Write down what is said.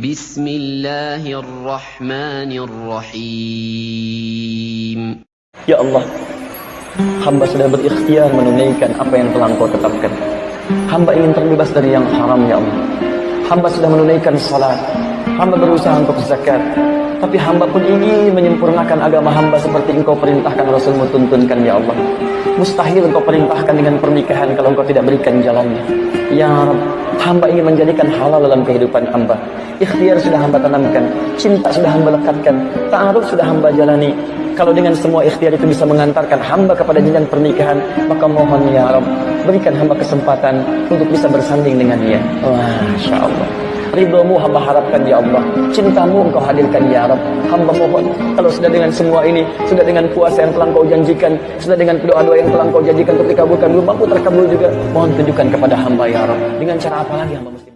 بسم الله الرحمن الرحيم Ya Allah, hamba sudah berikhtiar menunaikan apa yang telah engkau tetapkan. Hamba ingin terbebas dari yang haram, ya Allah. Hamba sudah menunaikan salat. Hamba berusaha untuk zakat. Tapi hamba pun ingin menyempurnakan agama hamba seperti engkau perintahkan Rasulmu tuntunkan, ya Allah. Mustahil engkau perintahkan dengan pernikahan kalau engkau tidak berikan jalannya. Ya Rab, hamba ingin menjadikan halal dalam kehidupan hamba. Ikhtiar sudah hamba tanamkan. Cinta sudah hamba lekatkan. Ta'aruf sudah hamba jalani. Kalau dengan semua ikhtiar itu bisa mengantarkan hamba kepada jenjang pernikahan, maka mohon ya Rabb, berikan hamba kesempatan untuk bisa bersanding dengannya. Masya Allah. Ridhomu hamba harapkan ya Allah. Cintamu engkau hadirkan ya Rabb. Hamba mohon, kalau sudah dengan semua ini, sudah dengan puasa yang telah engkau janjikan, sudah dengan doa-doa yang telah engkau janjikan untuk dikabulkan, belum mampu terkabul juga, mohon tunjukkan kepada hamba ya Rabb. Dengan cara apa lagi hamba mesti